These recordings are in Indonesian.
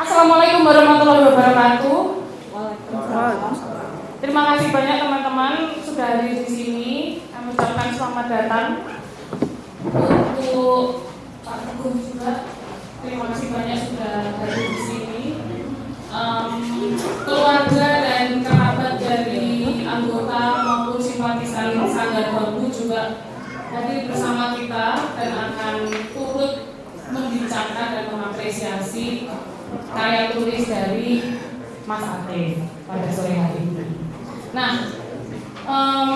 Assalamualaikum warahmatullahi wabarakatuh. Terima kasih banyak teman-teman sudah hadir di sini. Kami ucapkan selamat datang untuk Pak Teguh juga. Terima kasih banyak sudah hadir di sini. Um, keluarga dan kerabat dari anggota maupun simpatisan Sanggar Bambu juga hadir bersama kita dan akan turut membincangkan dan mengapresiasi karya tulis dari Mas Ate pada sore hari ini. Nah, um,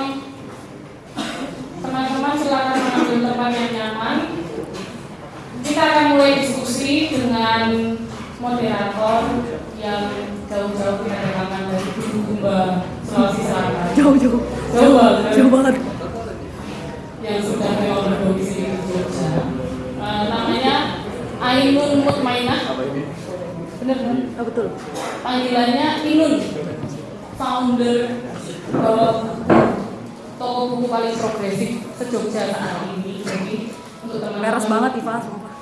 teman-teman silakan mengambil tempat yang nyaman. Kita akan mulai diskusi dengan moderator yang jauh-jauh kita datangkan dari Bumba Sulawesi Selatan. Jauh-jauh. Jauh banget. Jauh banget. Yang sudah memang berdomisili di Jogja. Uh, namanya Ainun Mutmainah. Bener kan? Oh, betul. Panggilannya Inun, founder uh, toko buku paling progresif se-Jogja saat ini. Jadi untuk teman-teman Meres banget Iva,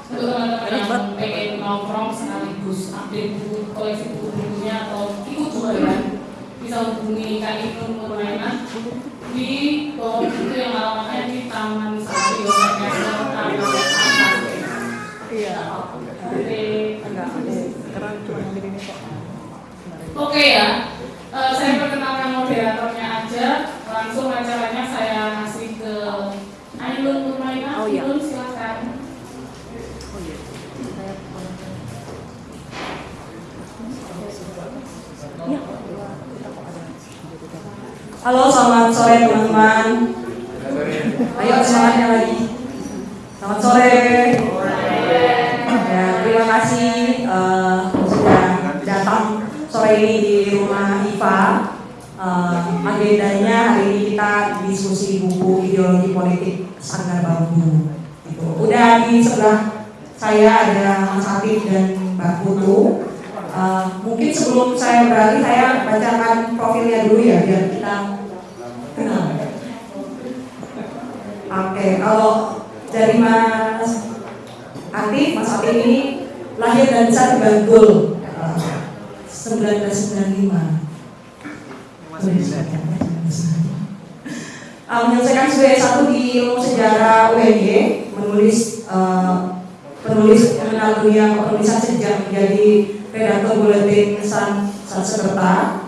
untuk teman-teman yang pengen nongkrong sekaligus update buku koleksi buku-bukunya atau ikut jualan bisa hubungi Kak Inun Mutmainah di toko buku yang alamatnya di Taman Sari Taman Iya. Oke. Enggak, ada. Karena cuma yang ini kok. Oke ya, Eh, saya perkenalkan moderatornya aja. Langsung acaranya saya kasih ke Ainun Mutmainah. Oh, iya. Ainun silakan. Oh iya. Saya. Halo, selamat sore teman-teman. Ayo semangatnya lagi. Selamat sore. Ya, terima kasih datang sore ini di rumah IPA. Eh, agendanya hari ini kita diskusi buku ideologi politik Sanggar Bambu. Gitu. Udah di sebelah saya ada Mas Atif dan Mbak Putu. Eh, mungkin sebelum saya beralih saya bacakan profilnya dulu ya biar kita kenal. Oke, kalau dari Mas Atif, Mas Atif ini lahir dan besar di Bantul 1995. Uh, menyelesaikan studi S1 di ilmu sejarah UNY, menulis eh, penulis mengenal dunia penulisan sejak menjadi redaktor buletin San Sansekerta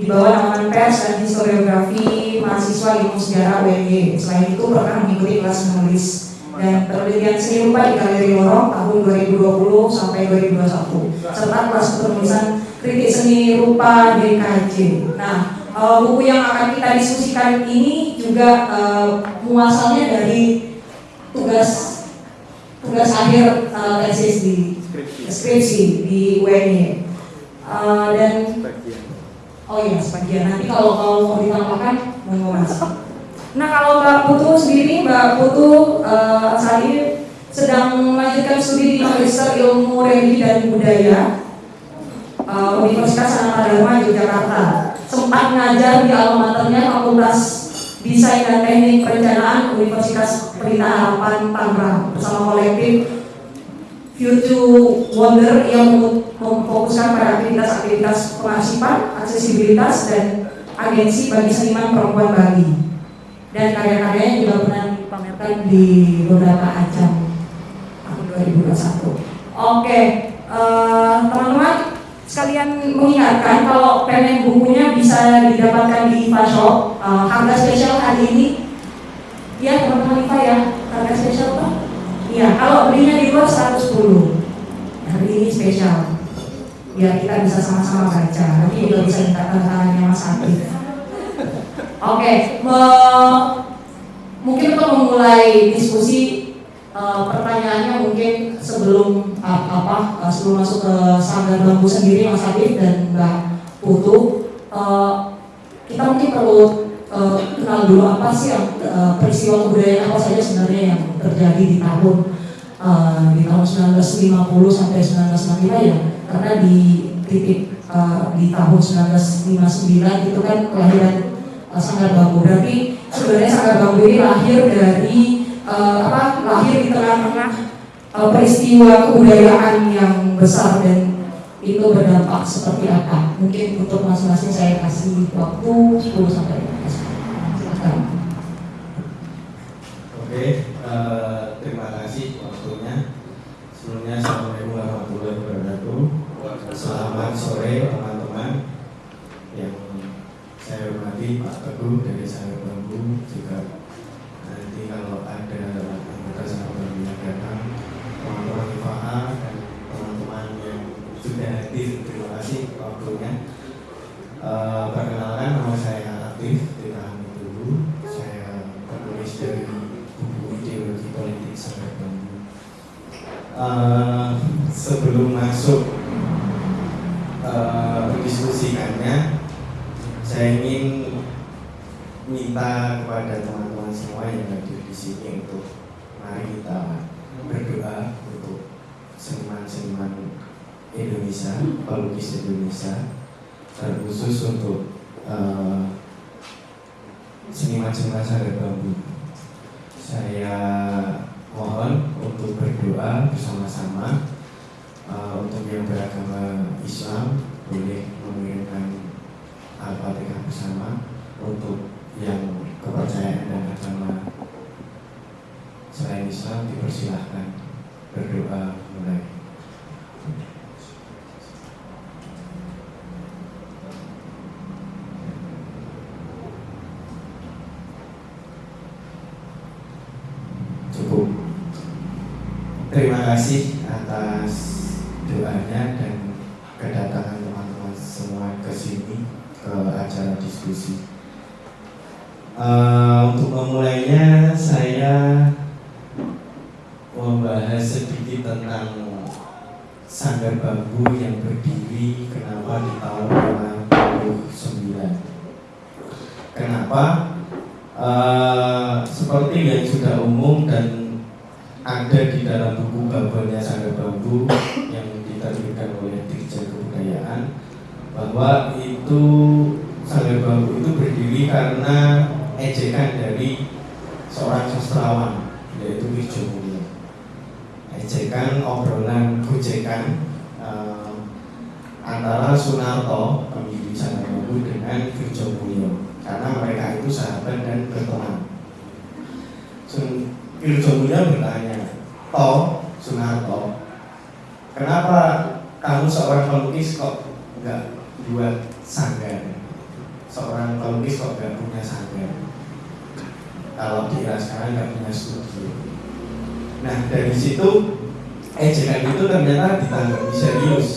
di bawah pers dan historiografi mahasiswa ilmu sejarah UNY. Selain itu pernah mengikuti kelas menulis dan penelitian seni rupa di Galeri Lorong tahun 2020 sampai 2021 serta kelas penulisan kritik seni rupa DKJ. Nah, eh, buku yang akan kita diskusikan ini juga eh, muasalnya dari tugas tugas akhir tesis di skripsi di UNY. Eh, dan Oh iya, sebagian. Nanti kalau kalau mau ditambahkan, mau mas. Nah kalau Mbak Putu sendiri, Mbak Putu eh, saat ini sedang melanjutkan studi di Magister Ilmu Religi dan Budaya eh, Universitas Sanata Dharma Yogyakarta. Sempat ngajar di alma maternya Fakultas Desain dan Teknik Perencanaan Universitas Pelita Harapan Tangerang bersama kolektif Future Wonder yang memfokuskan pada aktivitas-aktivitas pengarsipan, aksesibilitas, dan agensi bagi seniman perempuan Bali. Dan karya-karyanya juga pernah dipamerkan di beberapa ajang tahun 2021. Oke, eh, teman-teman sekalian mengingatkan kalau pengen bukunya bisa didapatkan di IFA Shop. Eh, harga spesial hari ini, ya teman-teman IFA ya, harga spesial Pak? Iya, kalau belinya di luar 110 Hari ini spesial. Biar kita bisa sama-sama baca. Nanti juga bisa minta tanda tangannya Mas Adi. Oke, mungkin untuk memulai diskusi eh, Pertanyaannya mungkin sebelum apa eh, sebelum masuk ke sanggar bambu sendiri Mas Adi dan Mbak Putu. Eh, Kita mungkin perlu eh, kenal dulu apa sih yang eh, peristiwa kebudayaan apa saja sebenarnya yang terjadi di tahun eh, di tahun 1950 sampai 1965 ya. Karena di titik eh, di tahun 1959 itu kan kelahiran eh, Sanggar Bambu berarti sebenarnya Sanggar Bambu ini lahir dari eh, apa lahir di eh, peristiwa kebudayaan yang besar dan itu berdampak seperti apa? Mungkin untuk masing-masing saya kasih waktu 10 sampai 15 menit. Silakan. Oke, eh, sebelum masuk mendiskusikannya, saya ingin minta kepada teman-teman semua yang hadir di sini untuk mari kita berdoa untuk seniman-seniman Indonesia, pelukis Indonesia, terkhusus untuk eh, seniman-seniman Sanggar Bambu. Saya mohon untuk berdoa bersama-sama eh, untuk yang beragama Islam boleh mengirimkan Al-Fatihah bersama untuk yang kepercayaan dan agama selain Islam dipersilahkan berdoa mulai. Cukup. Terima kasih atas Bahwa itu sanggar bambu itu berdiri karena ejekan dari seorang sastrawan yaitu Wirjo Mulyo. Ejekan obrolan gojekan eh, antara Sunarto pemilik sanggar bambu dengan Wirjo Mulyo karena mereka itu sahabat dan berteman. Sun Wirjo Mulyo bertanya, Toh Sunarto, kenapa kamu seorang pelukis kok nggak buat sanggar? Seorang pelukis kok nggak punya sanggar? Kalau dia sekarang nggak punya studio. Nah dari situ ejekan itu ternyata ditanggapi serius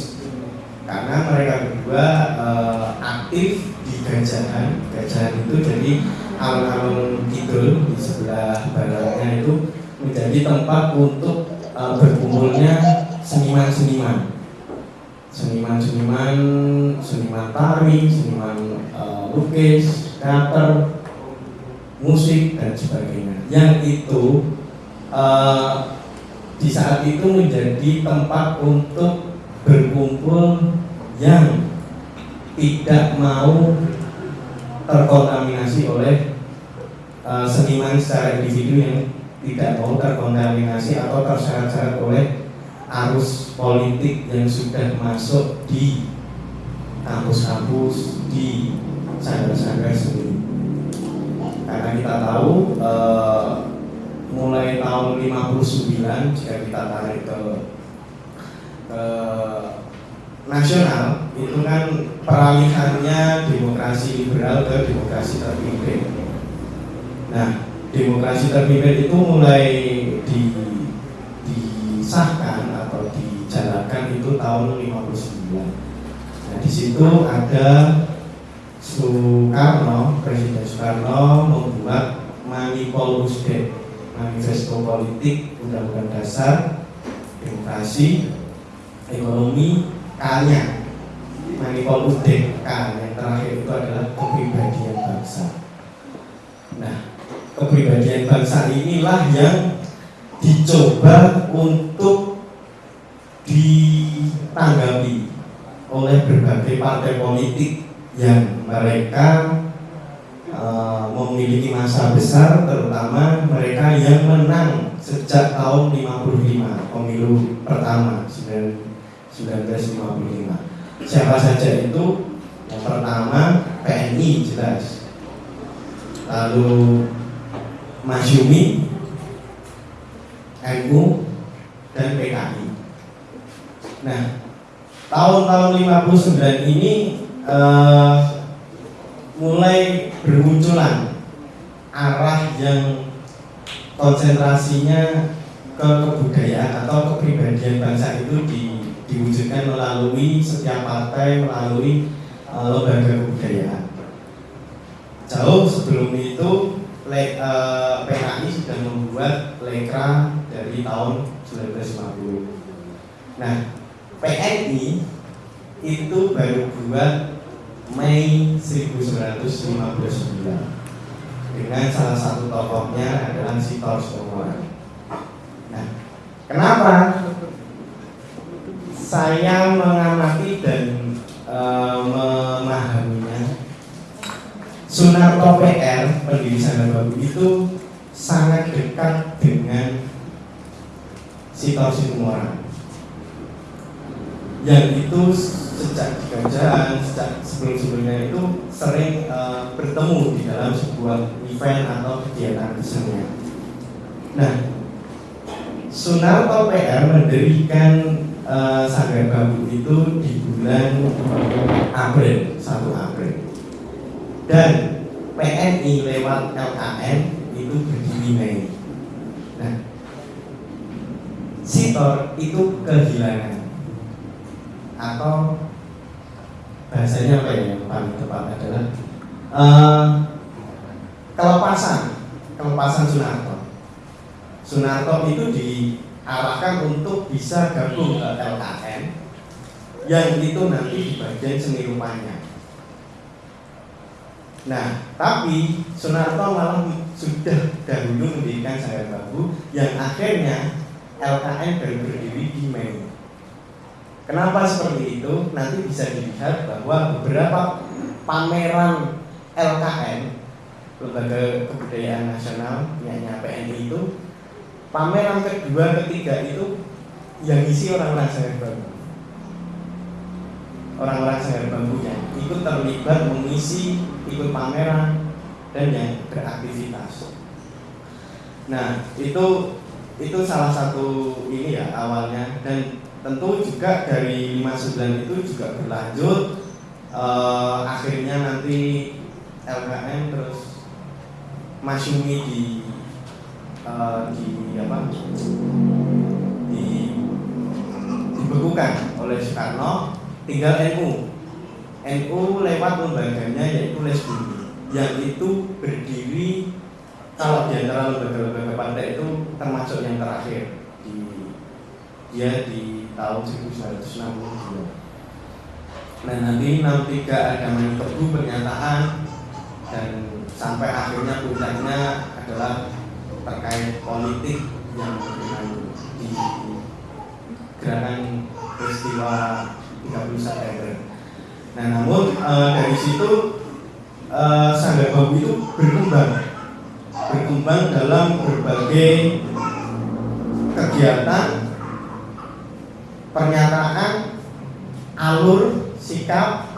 karena mereka berdua eh, aktif di gajahan. Gajahan itu jadi alun-alun kidul di sebelah baratnya itu menjadi tempat untuk eh, berkumpulnya seniman-seniman seniman-seniman seniman tari, seniman eh, lukis, teater, musik dan sebagainya. Yang itu eh, di saat itu menjadi tempat untuk berkumpul yang tidak mau terkontaminasi oleh eh, seniman secara individu yang tidak mau terkontaminasi atau terseret-seret oleh arus politik yang sudah masuk di kampus-kampus di sanggar-sanggar seni. Karena kita tahu eh, mulai tahun 59 jika kita tarik ke, ke nasional itu kan peralihannya demokrasi liberal ke demokrasi terpimpin. Nah, demokrasi terpimpin itu mulai Nah, di situ ada Soekarno, Presiden Soekarno membuat Manipol Manifesto Politik Undang-Undang Dasar Demokrasi Ekonomi K-nya Manipol K yang terakhir itu adalah kepribadian bangsa. Nah, kepribadian bangsa inilah yang dicoba untuk ditanggapi oleh berbagai partai politik yang mereka uh, memiliki masa besar terutama mereka yang menang sejak tahun 55 pemilu pertama 1955 1955. Siapa saja itu? Yang pertama PNI jelas. Lalu Masyumi, NU, dan PKI. Nah, tahun-tahun 59 ini eh, mulai bermunculan arah yang konsentrasinya ke kebudayaan atau kepribadian bangsa itu di, diwujudkan melalui setiap partai melalui uh, lembaga kebudayaan. Jauh sebelum itu le, uh, PKI sudah membuat lekra dari tahun 1950. Nah, PNI itu baru buat Mei 1959 dengan salah satu tokohnya adalah Sitor Somoran. Nah, kenapa saya mengamati dan e, memahaminya? Sunarto PR pendiri Sanggar Babu itu sangat dekat dengan Sitor Somoran yang itu sejak kerajaan sejak sebelum-sebelumnya itu sering uh, bertemu di dalam sebuah event atau kegiatan kesenian. Nah, Sunarto PR mendirikan uh, Sanggar Bambu itu di bulan April, 1 April. Dan PNI lewat LKN itu berdiri Mei. Nah, Sitor itu kehilangan atau bahasanya apa ya yang paling tepat adalah uh, kelepasan. Kelepasan Sunarto. Sunarto itu diarahkan untuk bisa gabung ke LKN yang itu nanti di bagian seni rupanya. Nah, tapi Sunarto malah sudah dahulu mendirikan saya Babu yang akhirnya LKN baru berdiri di Mei Kenapa seperti itu? Nanti bisa dilihat bahwa beberapa pameran LKN Lembaga Kebudayaan Nasional punyanya PNI itu pameran kedua ketiga itu yang isi orang-orang Sanggar Bambu. Orang-orang Sanggar Bambunya ikut terlibat mengisi ikut pameran dan yang beraktivitas. Nah itu itu salah satu ini ya awalnya. Dan tentu juga dari 59 itu juga berlanjut uh, akhirnya nanti LKM terus Masyumi di uh, di apa? Di dibekukan oleh Soekarno. Tinggal NU NU lewat lembaganya yaitu Les Bumi yang itu berdiri kalau di antara lembaga-lembaga partai itu termasuk yang terakhir di dia di tahun 1962 nah nanti 63 ada mentebu pernyataan dan sampai akhirnya puncaknya adalah terkait politik yang dengan di gerakan peristiwa 30 September. Nah namun e, dari situ e, Sanggar Bambu itu berkembang berkembang dalam berbagai kegiatan pernyataan alur sikap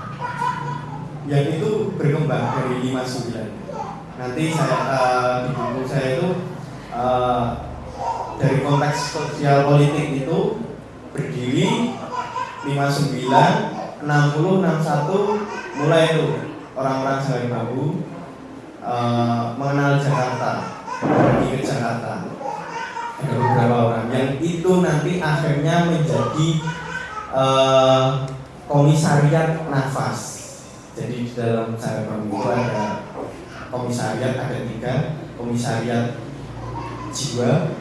yang itu berkembang dari 59 nanti saya uh, buku saya itu uh, dari konteks sosial politik itu berdiri 59 60 61 mulai itu orang-orang Sanggar Babu uh, mengenal Jakarta pergi ke Jakarta ada beberapa orang yang itu nanti akhirnya menjadi uh, komisariat nafas. Jadi di dalam cara itu ada komisariat ada tiga. Komisariat jiwa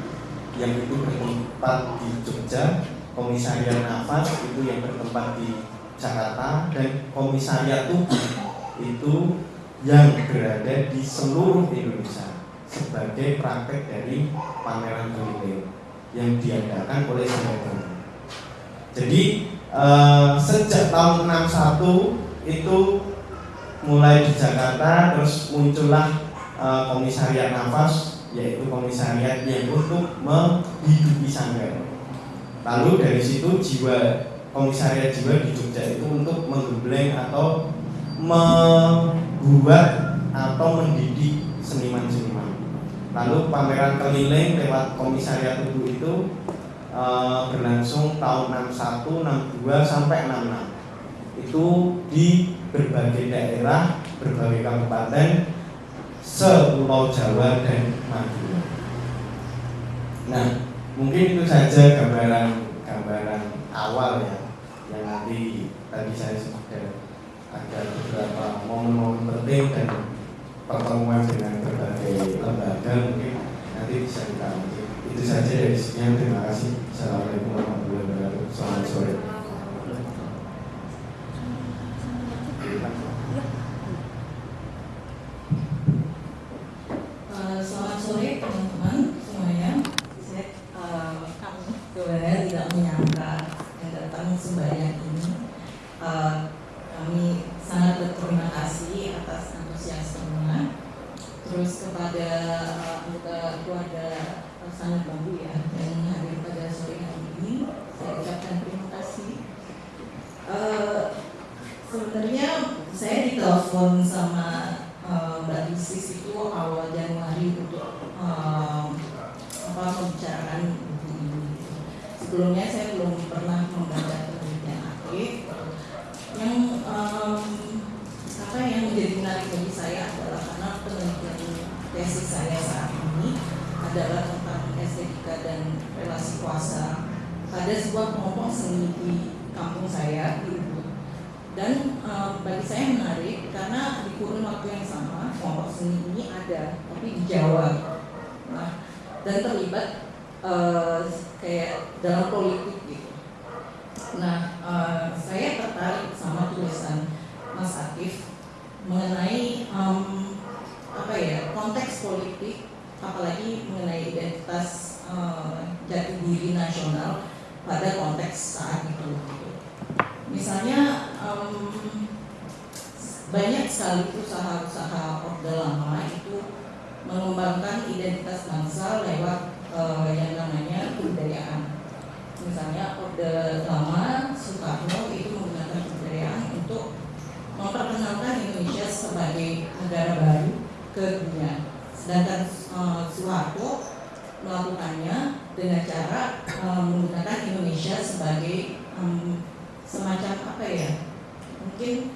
yang itu bertempat di Jogja. Komisariat nafas itu yang bertempat di Jakarta. Dan komisariat tubuh itu yang berada di seluruh Indonesia sebagai praktek dari pameran keliling yang diadakan oleh Sanggar Jadi uh, sejak tahun 61 itu mulai di Jakarta terus muncullah uh, komisariat nafas yaitu komisariat yang untuk menghidupi sanggar. Lalu dari situ jiwa komisariat jiwa di Jogja itu untuk menggembleng atau membuat atau mendidik seniman-seniman. Lalu pameran keliling lewat komisariat ibu itu eh, berlangsung tahun 61, 62 sampai 66. Itu di berbagai daerah, berbagai kabupaten, sepulau Jawa dan Madura. Nah, mungkin itu saja gambaran gambaran awal ya yang nanti tadi saya sudah ada beberapa momen-momen penting dan pertemuan dengan berbagai lembaga mungkin nanti bisa kita lanjut. Itu saja dari sekian. Terima kasih. Assalamualaikum warahmatullahi wabarakatuh. Selamat sore. Eh, selamat sore teman-teman semuanya. Saya eh, sebenarnya tidak menyangka yang datang sebanyak ini. Eh, kami sangat berterima kasih atas antusiasmenya. Terus kepada eh, anggota keluarga eh, sangat bambu ya yang hadir pada sore hari ini, saya ucapkan terima kasih. Eh, sebenarnya saya ditelepon sama eh, Mbak Isis itu awal Januari untuk eh, apa membicarakan buku ini. Sebelumnya saya belum pernah membaca penelitian aktif. Yang em, apa yang menjadi menarik bagi saya adalah karena penelitian tesis saya saat ini adalah tentang estetika dan relasi kuasa pada sebuah kelompok seni di kampung saya di Ubud. Dan eh, bagi saya menarik karena di kurun waktu yang sama kelompok seni ini ada, tapi di Jawa. Nah, dan terlibat eh, kayak dalam politik gitu. Nah, eh, saya tertarik sama tulisan Mas Akif mengenai em, apa ya konteks politik, apalagi mengenai identitas eh, jati diri nasional pada konteks saat itu. Gitu. Misalnya em, banyak sekali usaha-usaha Orde Lama itu mengembangkan identitas bangsa lewat eh, yang namanya kebudayaan. Misalnya Orde Lama Soekarno itu menggunakan kebudayaan untuk memperkenalkan Indonesia sebagai negara baru ke dunia. Sedangkan eh, Soeharto melakukannya dengan cara eh, menggunakan Indonesia sebagai em, semacam apa ya? Mungkin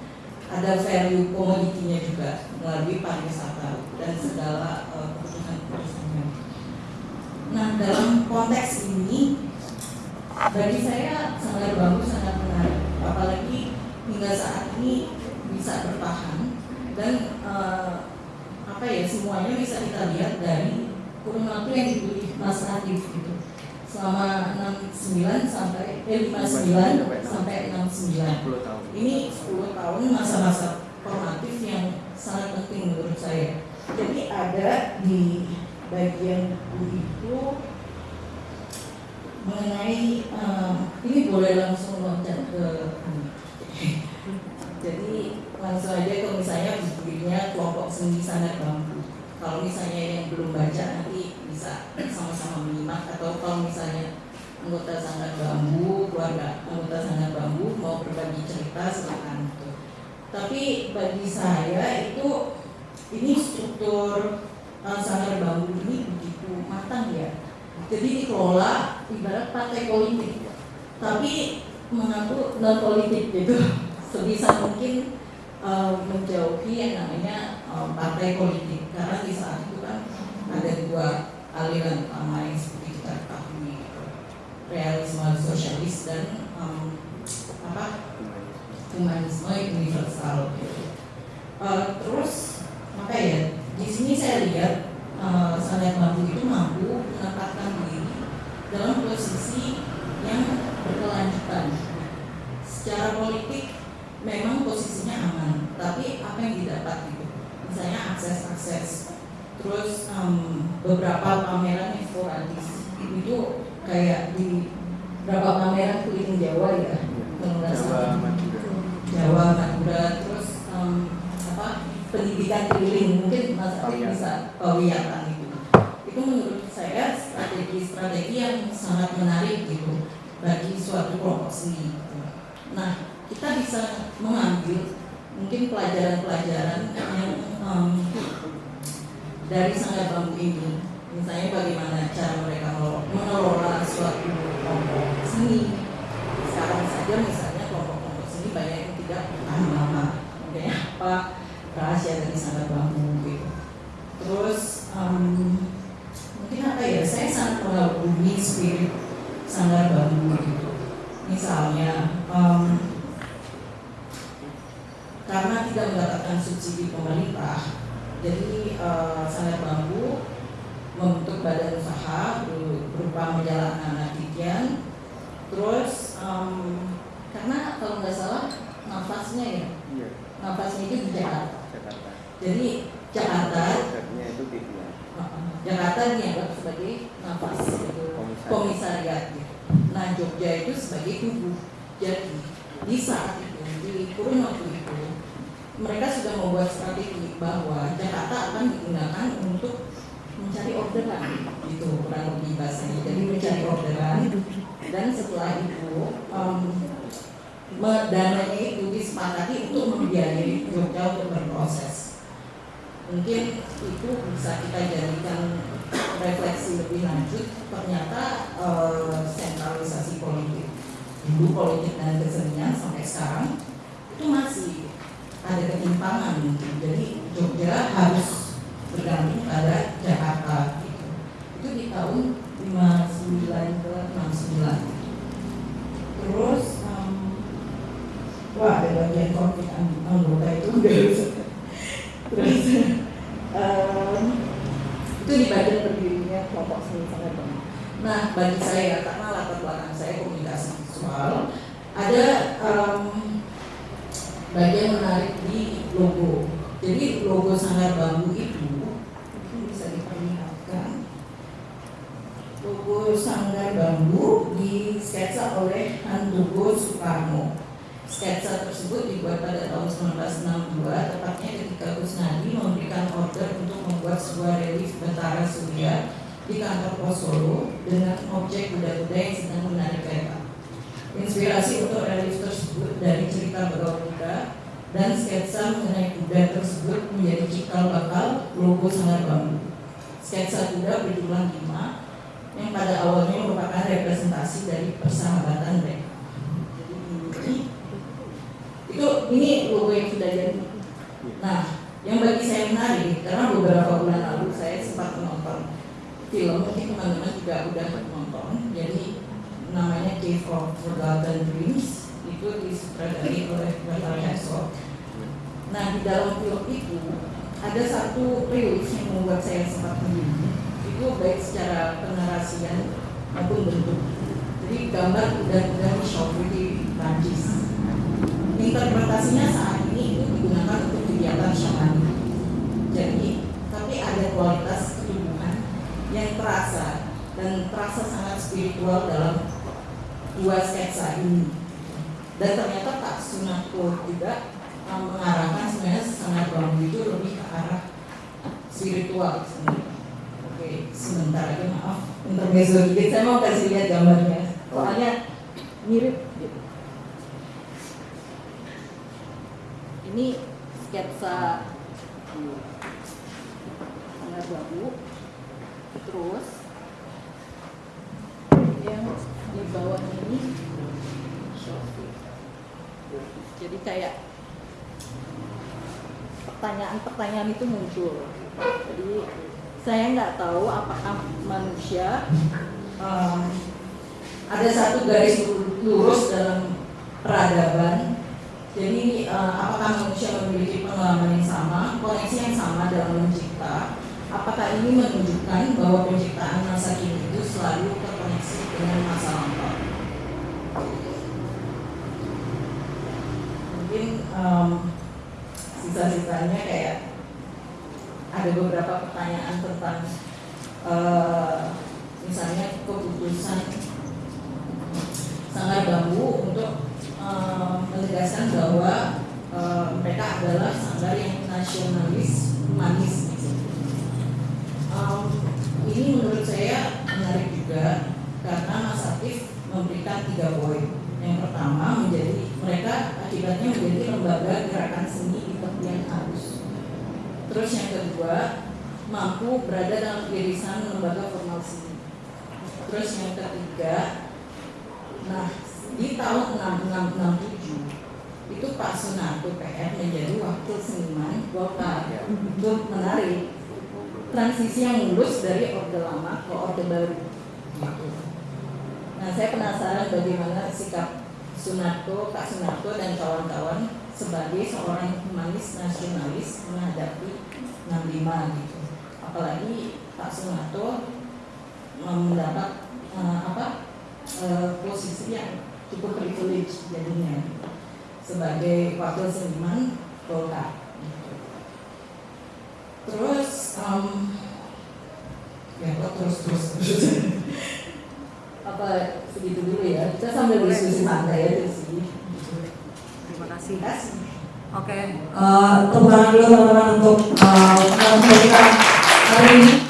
ada value komoditinya juga melalui pariwisata dan segala eh, keputusan-keputusannya. Nah dalam konteks ini bagi saya sangat bagus, sangat menarik, apalagi hingga saat ini bisa bertahan dan eh, apa ya semuanya bisa kita lihat dari kurun waktu yang dipilih Mas Adif gitu. Selama 69 sampai eh 59 sampai 69 ini 10 tahun masa-masa formatif yang sangat penting menurut saya. Jadi ada di bagian buku itu mengenai eh, ini boleh langsung loncat ke jadi langsung aja kalau misalnya bukunya kelompok seni sangat bambu. Kalau misalnya yang belum baca nanti bisa sama-sama menyimak atau kalau misalnya anggota sangat bambu, keluarga anggota sangat bambu mau berbagi cerita silakan. Tapi bagi saya itu ini struktur sanggar bambu ini begitu matang ya. Jadi dikelola ibarat partai politik, tapi mengaku non politik gitu. Sebisa mungkin uh, menjauhi yang namanya uh, partai politik karena di saat itu kan ada dua aliran utama yang seperti kita ketahui gitu realisme sosialis dan um, apa humanisme universal gitu. Uh, terus apa ya di sini saya lihat uh, Sangat Bambu itu mampu menempatkan diri dalam posisi yang berkelanjutan. Secara politik memang posisinya aman tapi apa yang didapat gitu? Misalnya akses-akses. Terus um, beberapa pameran yang sporadis. Itu kayak di berapa pameran keliling Jawa ya? Nggak salah. Jawa Madura. Terus em, apa pendidikan keliling mungkin Mas Ari bisa pawiyatan itu itu menurut saya strategi-strategi yang sangat menarik gitu bagi suatu kelompok seni. Nah, kita bisa mengambil mungkin pelajaran-pelajaran yang em, dari Sanggar Bambu ini. Misalnya bagaimana cara mereka mengelola- suatu kelompok seni. Sekarang saja misalnya kelompok-kelompok seni banyak yang tidak tahan lama. Apa rahasia dari Sanggar Bambu gitu. Terus em, mungkin apa ya saya sangat mengagumi spirit Sanggar Bambu gitu. Misalnya em, karena tidak mendapatkan subsidi pemerintah, jadi eh, Sanggar Bambu membentuk badan usaha ber- berupa majalah anak Didian. Terus em, karena kalau nggak salah nafasnya ya, Iya, nafasnya itu di Jakarta. Jakarta. Jadi Jakarta, Konsepnya itu TV. uh, Jakarta dianggap sebagai nafas gitu, Komisariat. komisariat. Gitu. Nah Jogja itu sebagai tubuh. Jadi di saat itu di kurun waktu itu mereka sudah membuat strategi bahwa Jakarta akan digunakan untuk mencari orderan itu kurang lebih bahasanya. Jadi mencari orderan. Dan setelah itu me- dananya itu disepakati untuk membiayai Jogja untuk berproses. Mungkin itu bisa kita jadikan refleksi lebih lanjut ternyata eh, sentralisasi politik dulu politik dan kesenian sampai sekarang itu masih ada ketimpangan mungkin. jadi Jogja harus bergantung pada Jakarta gitu. itu di tahun 59 ke 69 terus em, wah ada bagian konflik ang- anggota itu terus em, itu di bagian berdirinya kelompok seni sangat banyak nah bagi saya karena latar belakang saya komunikasi visual ada em, bagian menarik di logo. Jadi logo sanggar bambu itu mungkin bisa diperlihatkan logo sanggar bambu disketsa oleh Handogo Soekarno. Sketsa tersebut dibuat pada tahun 1962, tepatnya ketika Kusnadi memberikan order untuk membuat sebuah relief Betara Surya di kantor pos Solo dengan objek kuda-kuda yang sedang menarik kereta. Inspirasi untuk relief tersebut dari cerita begal kuda dan sketsa mengenai kuda tersebut menjadi cikal bakal logo Sanggar Bambu. Sketsa kuda berjumlah lima yang pada awalnya merupakan representasi dari persahabatan mereka. Itu ini logo yang sudah jadi. Nah, yang bagi saya menarik karena beberapa bulan lalu saya sempat menonton film, mungkin teman-teman juga udah menonton. Jadi namanya Cave of Forgotten Dreams itu disutradari oleh Bertrand Herzog. Nah, di dalam film itu ada satu rilis yang membuat saya sempat bingung. Itu baik secara penarasian maupun bentuk. Jadi gambar kuda-kuda di shop di Prancis interpretasinya saat ini itu digunakan untuk kegiatan syamani. Jadi, tapi ada kualitas yang terasa dan terasa sangat spiritual dalam dua sketsa ini. Dan ternyata tak Sunako juga um, mengarahkan sebenarnya sangat bambu itu lebih ke arah spiritual sebenarnya. Oke, sebentar lagi maaf intermezzo dikit. Saya mau kasih lihat gambarnya. Soalnya mirip gitu. ini sketsa sangat babu terus yang di bawah ini jadi kayak pertanyaan-pertanyaan itu muncul jadi saya nggak tahu apakah manusia em, ada satu garis lurus dalam peradaban jadi eh, apakah manusia memiliki pengalaman yang sama, koneksi yang sama dalam mencipta? Apakah ini menunjukkan bahwa penciptaan masa kini itu selalu terkoneksi dengan masa lampau? Mungkin em, sisa-sisanya kayak ada beberapa pertanyaan tentang eh, misalnya keputusan Sanggar Bambu untuk eh, menegaskan bahwa eh, mereka adalah sanggar yang nasionalis humanis. Ini menurut saya menarik juga karena Mas Akif memberikan tiga poin. Yang pertama menjadi mereka akibatnya menjadi lembaga gerakan seni di tepian arus. Terus yang kedua mampu berada dalam irisan lembaga formal seni. Terus yang ketiga, nah di tahun 6667 itu Pak Sunarto PR menjadi wakil seniman Golkar untuk menarik transisi yang mulus dari orde lama ke orde baru. Nah saya penasaran bagaimana sikap Sunarto, Kak Sunarto dan kawan-kawan sebagai seorang humanis nasionalis menghadapi 65 gitu. Apalagi Pak Sunarto mendapat eh, apa eh, posisi yang cukup privilege jadinya sebagai wakil seniman Golkar. gitu. Terus em, ya kok terus terus terus apa segitu dulu ya kita sambil diskusi santai ya di sini. Terima kasih. Terima kasih. Oke, eh, tepuk tangan dulu teman-teman untuk uh, kita hari ini.